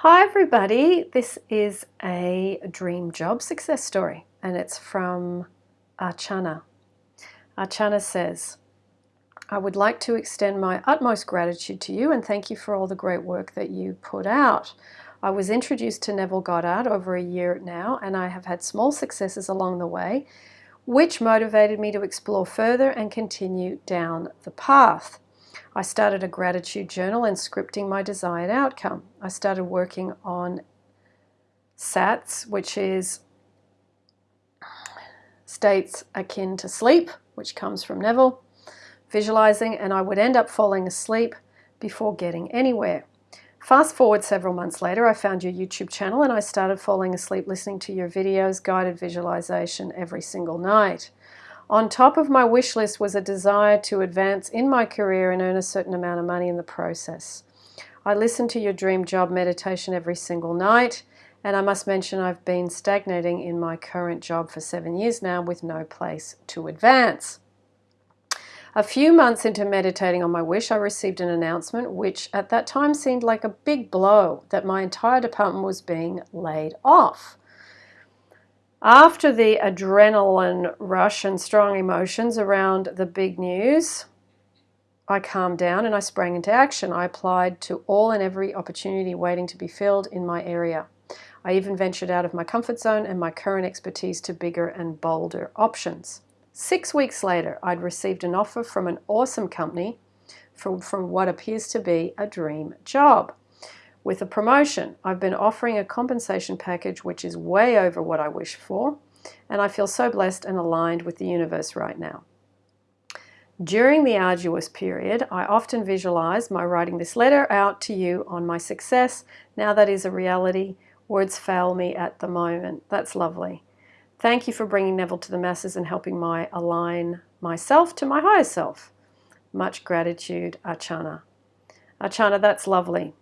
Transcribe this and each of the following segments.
Hi everybody, this is a dream job success story and it's from Archana. Archana says, I would like to extend my utmost gratitude to you and thank you for all the great work that you put out. I was introduced to Neville Goddard over a year now and I have had small successes along the way which motivated me to explore further and continue down the path. I started a gratitude journal and scripting my desired outcome. I started working on SATS, which is states akin to sleep, which comes from Neville, visualizing, and I would end up falling asleep before getting anywhere. Fast forward several months later, I found your YouTube channel and I started falling asleep listening to your videos, guided visualization every single night. On top of my wish list was a desire to advance in my career and earn a certain amount of money in the process. I listen to your dream job meditation every single night, and I must mention I've been stagnating in my current job for seven years now with no place to advance. A few months into meditating on my wish, I received an announcement which at that time seemed like a big blow that my entire department was being laid off. After the adrenaline rush and strong emotions around the big news, I calmed down and I sprang into action. I applied to all and every opportunity waiting to be filled in my area. I even ventured out of my comfort zone and my current expertise to bigger and bolder options. Six weeks later, I'd received an offer from an awesome company from, from what appears to be a dream job. With a promotion, I've been offering a compensation package which is way over what I wish for, and I feel so blessed and aligned with the universe right now. During the arduous period, I often visualize my writing this letter out to you on my success. Now that is a reality. Words fail me at the moment. That's lovely. Thank you for bringing Neville to the masses and helping my align myself to my higher self. Much gratitude, Archana. Archana, that's lovely.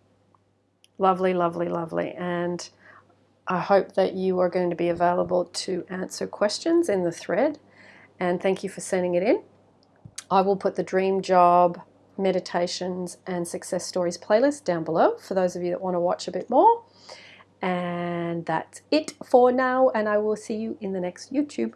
Lovely, lovely, lovely. And I hope that you are going to be available to answer questions in the thread. And thank you for sending it in. I will put the dream job meditations and success stories playlist down below for those of you that want to watch a bit more. And that's it for now. And I will see you in the next YouTube.